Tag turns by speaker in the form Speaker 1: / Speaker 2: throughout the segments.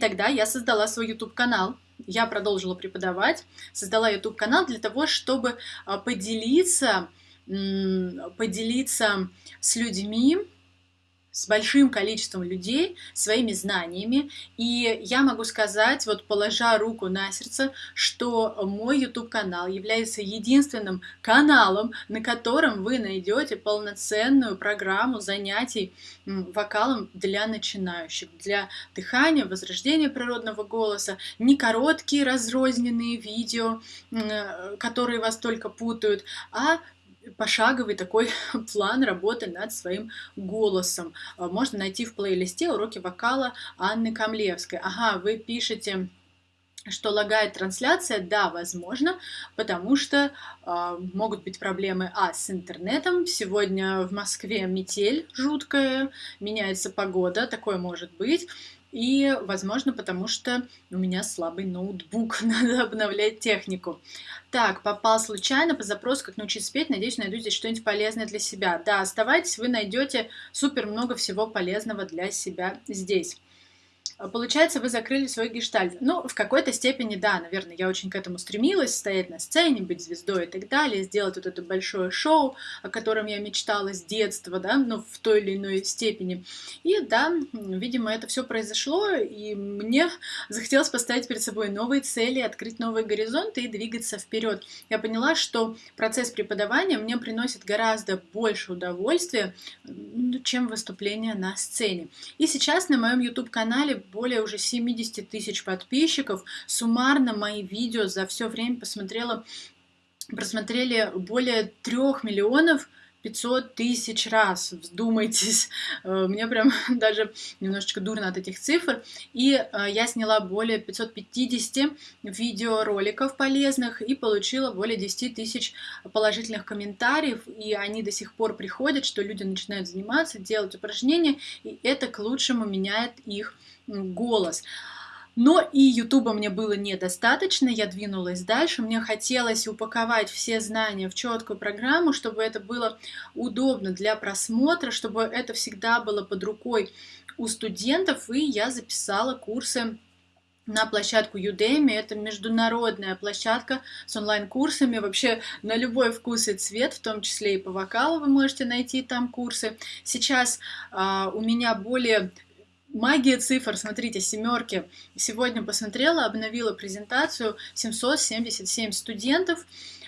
Speaker 1: Тогда я создала свой YouTube-канал, я продолжила преподавать, создала YouTube-канал для того, чтобы а, поделиться, поделиться с людьми, с большим количеством людей своими знаниями. И я могу сказать, вот положа руку на сердце, что мой YouTube-канал является единственным каналом, на котором вы найдете полноценную программу занятий вокалом для начинающих, для дыхания, возрождения природного голоса, не короткие разрозненные видео, которые вас только путают, а пошаговый такой план работы над своим голосом. А, можно найти в плейлисте уроки вокала Анны Камлевской. Ага, вы пишете что лагает трансляция, да, возможно, потому что э, могут быть проблемы, а, с интернетом, сегодня в Москве метель жуткая, меняется погода, такое может быть, и, возможно, потому что у меня слабый ноутбук, надо обновлять технику. Так, попал случайно по запросу, как научиться петь. Надеюсь, найду здесь что-нибудь полезное для себя. Да, оставайтесь, вы найдете супер много всего полезного для себя здесь. А, получается, вы закрыли свой гештальт. Ну, в какой-то степени, да, наверное, я очень к этому стремилась, стоять на сцене, быть звездой и так далее, сделать вот это большое шоу, о котором я мечтала с детства, да, ну, в той или иной степени. И да, видимо, это все произошло, и мне захотелось поставить перед собой новые цели, открыть новые горизонты и двигаться вперед. Я поняла, что процесс преподавания мне приносит гораздо больше удовольствия, чем выступление на сцене. И сейчас на моем YouTube-канале более уже 70 тысяч подписчиков. Суммарно мои видео за все время посмотрела, просмотрели более 3 миллионов 500 тысяч раз, вздумайтесь, э, мне прям даже немножечко дурно от этих цифр, и э, я сняла более 550 видеороликов полезных и получила более 10 тысяч положительных комментариев, и они до сих пор приходят, что люди начинают заниматься, делать упражнения, и это к лучшему меняет их голос. Но и Ютуба мне было недостаточно, я двинулась дальше, мне хотелось упаковать все знания в четкую программу, чтобы это было удобно для просмотра, чтобы это всегда было под рукой у студентов, и я записала курсы на площадку Udemy. Это международная площадка с онлайн-курсами, вообще на любой вкус и цвет, в том числе и по вокалу вы можете найти там курсы. Сейчас а, у меня более Магия цифр, смотрите, семерки. Сегодня посмотрела, обновила презентацию, 777 студентов.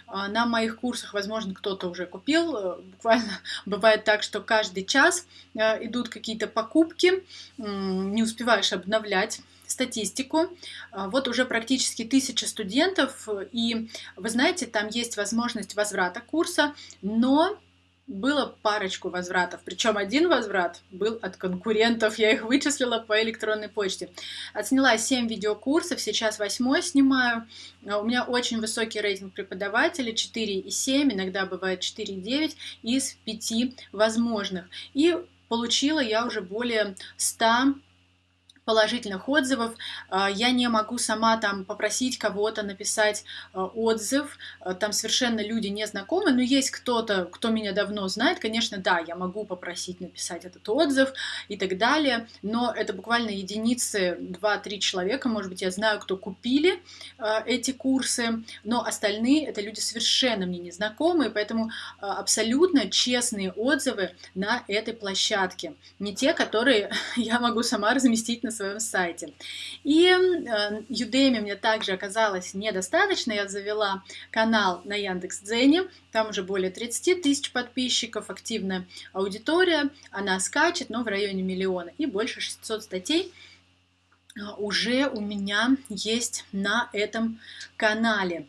Speaker 1: А, на моих курсах, возможно, кто-то уже купил. Э, буквально бывает так, что каждый час э, идут какие-то покупки, не успеваешь обновлять статистику. А, вот уже практически тысяча студентов, и вы знаете, там есть возможность возврата курса, но было парочку возвратов, причем один возврат был от конкурентов, я их вычислила по электронной почте. Отсняла 7 видеокурсов, сейчас 8 снимаю. А у меня очень высокий рейтинг преподавателей, 4,7, иногда бывает 4,9 из 5 возможных. И получила я уже более 100 положительных отзывов. А, я не могу сама там попросить кого-то написать а, отзыв, а, там совершенно люди не знакомы, но есть кто-то, кто меня давно знает, конечно, да, я могу попросить написать этот отзыв и так далее, но это буквально единицы, 2-3 человека, может быть, я знаю, кто купили эти курсы, но остальные это люди совершенно мне незнакомые, поэтому абсолютно честные отзывы на этой площадке, не те, которые я могу сама разместить на своем сайте. И э, Udemy мне также оказалось недостаточно. Я завела канал на Яндекс.Дзене. Там уже более 30 тысяч подписчиков, активная аудитория. Она скачет, но в районе миллиона. И больше 600 статей э, уже у меня есть на этом канале.